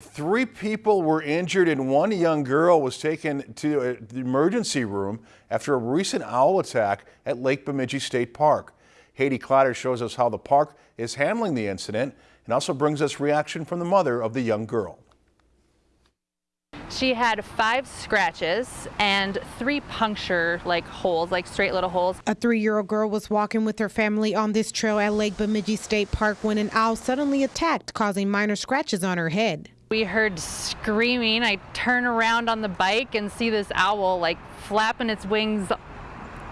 Three people were injured and one young girl was taken to uh, the emergency room after a recent owl attack at Lake Bemidji State Park. Haiti Clatter shows us how the park is handling the incident and also brings us reaction from the mother of the young girl. She had five scratches and three puncture like holes, like straight little holes. A three-year-old girl was walking with her family on this trail at Lake Bemidji State Park when an owl suddenly attacked, causing minor scratches on her head. We heard screaming. I turn around on the bike and see this owl like flapping its wings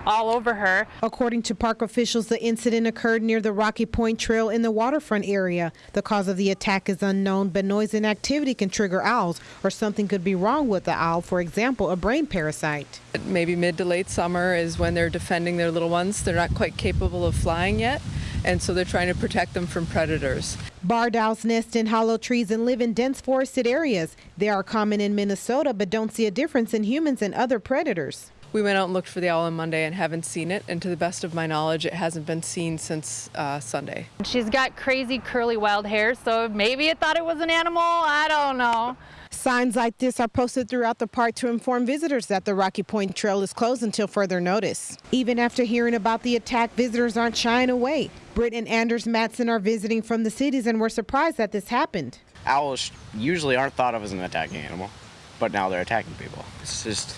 all over her. According to park officials, the incident occurred near the Rocky Point Trail in the waterfront area. The cause of the attack is unknown, but noise and activity can trigger owls, or something could be wrong with the owl, for example, a brain parasite. Maybe mid to late summer is when they're defending their little ones. They're not quite capable of flying yet and so they're trying to protect them from predators. Barred owls nest in hollow trees and live in dense forested areas. They are common in Minnesota, but don't see a difference in humans and other predators. We went out and looked for the owl on Monday and haven't seen it, and to the best of my knowledge, it hasn't been seen since uh, Sunday. She's got crazy curly wild hair, so maybe it thought it was an animal. I don't know. Signs like this are posted throughout the park to inform visitors that the Rocky Point Trail is closed until further notice. Even after hearing about the attack, visitors aren't shying away. Britt and Anders Matson are visiting from the cities and were surprised that this happened. Owls usually aren't thought of as an attacking animal, but now they're attacking people. It's just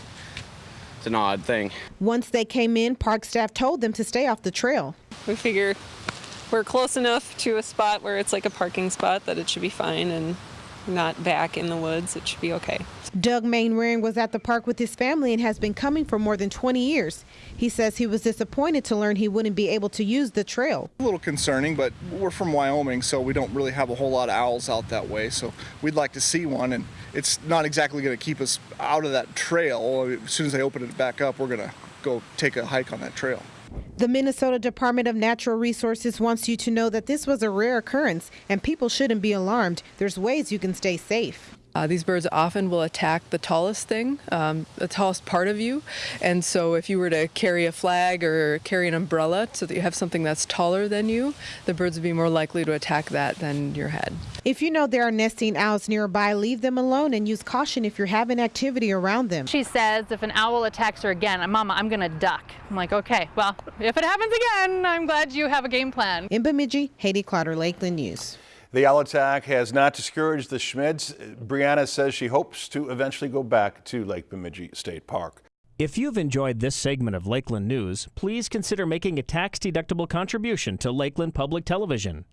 it's an odd thing. Once they came in, park staff told them to stay off the trail. We figure we're close enough to a spot where it's like a parking spot that it should be fine and not back in the woods. It should be okay. Doug Mainwaring was at the park with his family and has been coming for more than 20 years. He says he was disappointed to learn he wouldn't be able to use the trail. A little concerning, but we're from Wyoming, so we don't really have a whole lot of owls out that way. So we'd like to see one, and it's not exactly going to keep us out of that trail. As soon as they open it back up, we're going to go take a hike on that trail. The Minnesota Department of Natural Resources wants you to know that this was a rare occurrence and people shouldn't be alarmed. There's ways you can stay safe. Uh, these birds often will attack the tallest thing, um, the tallest part of you. And so if you were to carry a flag or carry an umbrella so that you have something that's taller than you, the birds would be more likely to attack that than your head. If you know there are nesting owls nearby, leave them alone and use caution if you're having activity around them. She says if an owl attacks her again, Mama, I'm going to duck. I'm like, okay, well, if it happens again, I'm glad you have a game plan. In Bemidji, Haiti Clotter, Lakeland News. The owl attack has not discouraged the Schmids. Brianna says she hopes to eventually go back to Lake Bemidji State Park. If you've enjoyed this segment of Lakeland News, please consider making a tax-deductible contribution to Lakeland Public Television.